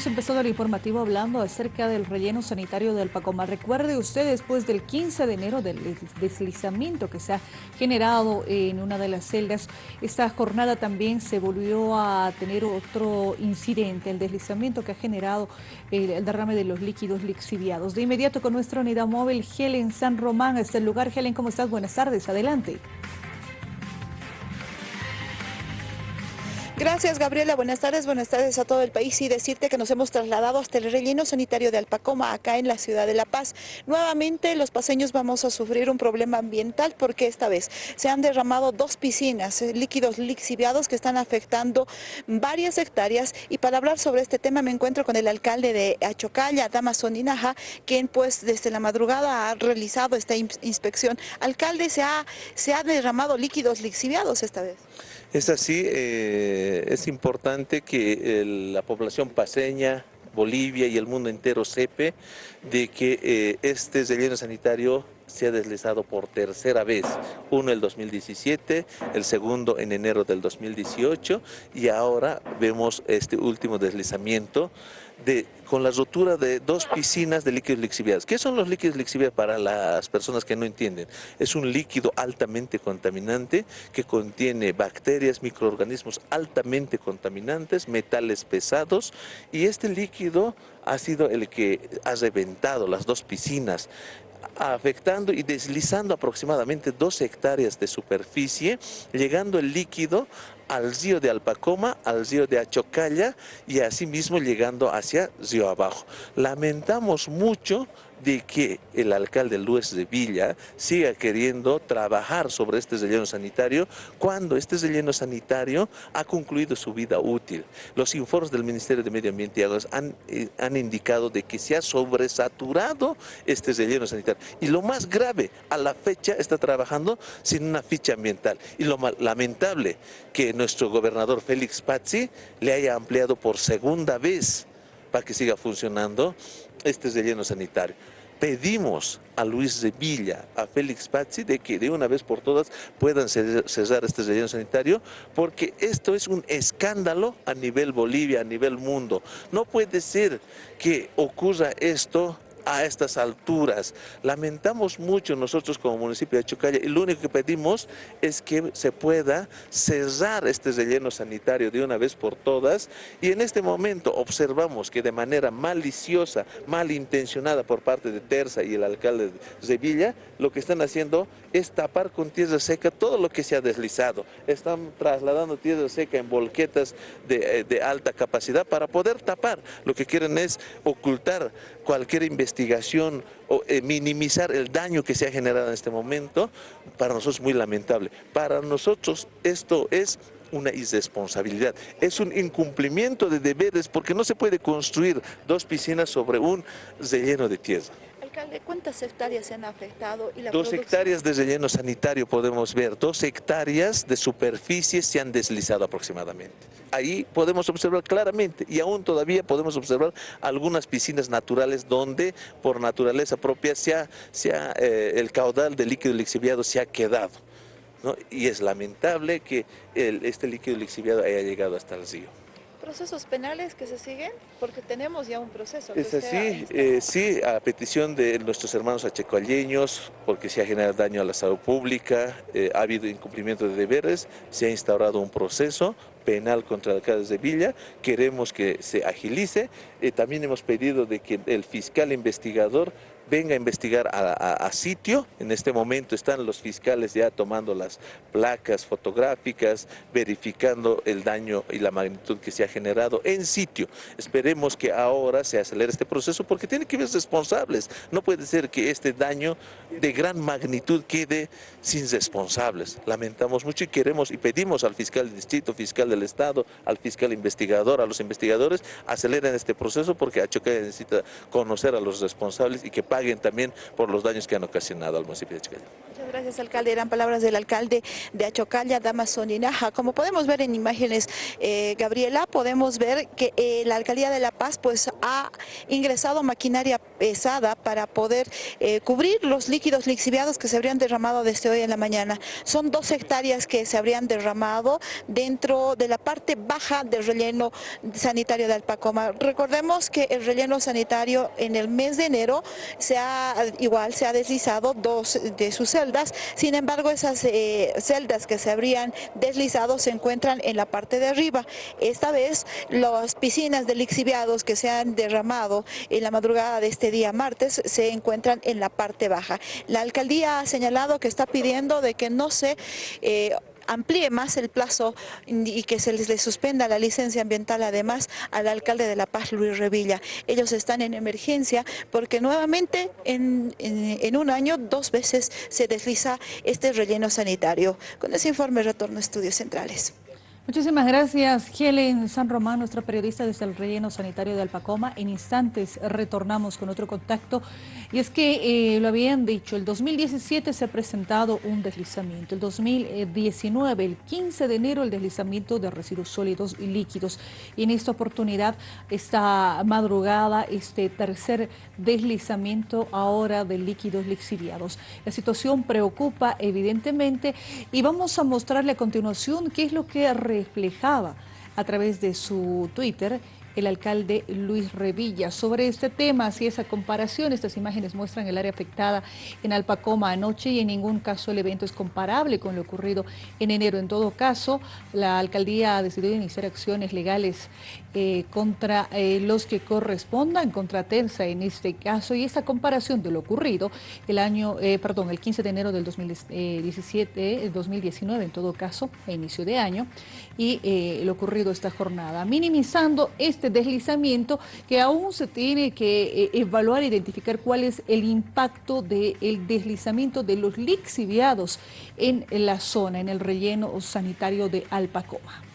hemos empezado el informativo hablando acerca del relleno sanitario del Pacoma. Recuerde usted después del 15 de enero del deslizamiento que se ha generado en una de las celdas, esta jornada también se volvió a tener otro incidente, el deslizamiento que ha generado el, derrame de los líquidos lixiviados. De inmediato con nuestra unidad móvil, Helen San Román, a este lugar. Helen, ¿cómo estás? Buenas tardes, adelante. Gracias, Gabriela. Buenas tardes, buenas tardes a todo el país y decirte que nos hemos trasladado hasta el relleno sanitario de Alpacoma, acá en la ciudad de La Paz. Nuevamente los paseños vamos a sufrir un problema ambiental porque esta vez se han derramado dos piscinas, eh, líquidos lixiviados que están afectando varias hectáreas y para hablar sobre este tema me encuentro con el alcalde de Achocalla, Damason Inaja, quien pues desde la madrugada ha realizado esta inspección. Alcalde, ¿se ha, se ha derramado líquidos lixiviados esta vez? Es así, eh, es importante que la población paseña, Bolivia y el mundo entero sepa de que eh, este relleno sanitario se ha deslizado por tercera vez, uno el 2017, el segundo en enero del 2018 y ahora vemos este último deslizamiento de, con la rotura de dos piscinas de líquidos lixiviados. ¿Qué son los líquidos lixiviados para las personas que no entienden? Es un líquido altamente contaminante que contiene bacterias, microorganismos altamente contaminantes, metales pesados y este líquido ha sido el que ha reventado las dos piscinas afectando y deslizando aproximadamente dos hectáreas de superficie, llegando el líquido al río de Alpacoma, al río de Achocalla y asimismo llegando hacia río abajo. Lamentamos mucho de que el alcalde Luis de Villa siga queriendo trabajar sobre este relleno sanitario cuando este relleno sanitario ha concluido su vida útil. Los informes del Ministerio de Medio Ambiente y Aguas han, eh, han indicado de que se ha sobresaturado este relleno sanitario. Y lo más grave, a la fecha está trabajando sin una ficha ambiental. Y lo lamentable que nuestro gobernador Félix Pazzi le haya ampliado por segunda vez para que siga funcionando este relleno sanitario. Pedimos a Luis de Villa, a Félix Pazzi, de que de una vez por todas puedan cesar este relleno sanitario, porque esto es un escándalo a nivel Bolivia, a nivel mundo. No puede ser que ocurra esto a estas alturas. Lamentamos mucho nosotros como municipio de Chocalla y lo único que pedimos es que se pueda cerrar este relleno sanitario de una vez por todas y en este momento observamos que de manera maliciosa, malintencionada por parte de Terza y el alcalde de Villa, lo que están haciendo es tapar con tierra seca todo lo que se ha deslizado. Están trasladando tierra seca en volquetas de, de alta capacidad para poder tapar. Lo que quieren es ocultar cualquier investigación o eh, minimizar el daño que se ha generado en este momento, para nosotros es muy lamentable. Para nosotros esto es una irresponsabilidad, es un incumplimiento de deberes porque no se puede construir dos piscinas sobre un relleno de tierra. Alcalde, ¿cuántas hectáreas se han afectado? Y dos hectáreas de relleno sanitario podemos ver, dos hectáreas de superficie se han deslizado aproximadamente. Ahí podemos observar claramente y aún todavía podemos observar algunas piscinas naturales donde por naturaleza propia se ha, eh, el caudal de líquido lixiviado se ha quedado. Y es lamentable que este líquido lixiviado haya llegado hasta el río procesos penales que se siguen? Porque tenemos ya un proceso. Es así, eh, sí, a petición de nuestros hermanos achecoalleños, porque se ha generado daño a la salud pública, eh, ha habido incumplimiento de deberes, se ha instaurado un proceso penal contra alcaldes de Villa, queremos que se agilice, eh, también hemos pedido de que el fiscal investigador venga a investigar a, sitio. En este momento están los fiscales ya tomando las placas fotográficas, verificando el daño y la magnitud que se ha generado en sitio. Esperemos que ahora se acelere este proceso porque tiene que haber responsables. No puede ser que este daño de gran magnitud quede sin responsables. Lamentamos mucho y queremos y pedimos al fiscal del distrito, fiscal del estado, al fiscal investigador, a los investigadores, aceleren este proceso porque Achocaya necesita conocer a los responsables y que paguen también por los daños que han ocasionado al municipio de Chiclayo. Gracias, alcalde. Eran palabras del alcalde de Achocalla, Damasoninaja. Como podemos ver en imágenes, eh, Gabriela, podemos ver que eh, la alcaldía de La Paz pues ha ingresado maquinaria pesada para poder eh, cubrir los líquidos lixiviados que se habrían derramado desde hoy en la mañana. Son dos hectáreas que se habrían derramado dentro de la parte baja del relleno sanitario de Alpacoma. Recordemos que el relleno sanitario en el mes de enero se ha igual se ha deslizado dos de sus celdas, sin embargo esas eh, celdas que se habrían deslizado se encuentran en la parte de arriba. Esta vez las piscinas de lixiviados que se han derramado en la madrugada de este día martes se encuentran en la parte baja. La alcaldía ha señalado que está pidiendo de que no se eh, amplíe más el plazo y que se les suspenda la licencia ambiental además al alcalde de La Paz, Luis Revilla. Ellos están en emergencia porque nuevamente en, en un año dos veces se desliza este relleno sanitario. Con ese informe retorno a Estudios Centrales. Muchísimas gracias, Helen San Román, nuestra periodista desde el relleno sanitario de Alpacoma. En instantes retornamos con otro contacto. Y es que eh, lo habían dicho, el 2017 se ha presentado un deslizamiento. El 2019, el 15 de enero, el deslizamiento de residuos sólidos y líquidos. Y en esta oportunidad, esta madrugada, este tercer deslizamiento ahora de líquidos lixiviados. La situación preocupa evidentemente y vamos a mostrarle a continuación qué es lo que reflejaba a través de su Twitter el alcalde Luis Revilla. Sobre este tema, si esa comparación, estas imágenes muestran el área afectada en Alpacoma anoche y en ningún caso el evento es comparable con lo ocurrido en enero. En todo caso, la alcaldía ha decidido iniciar acciones legales eh, contra eh, los que correspondan, contra Terza en este caso, y esa comparación de lo ocurrido el año, eh, perdón, el 15 de enero del 2017, el 2019 en todo caso, a inicio de año, y lo ocurrido esta jornada, minimizando este deslizamiento que aún se tiene que evaluar e identificar cuál es el impacto del deslizamiento de los lixiviados en la zona, en el relleno sanitario de Alpacoma.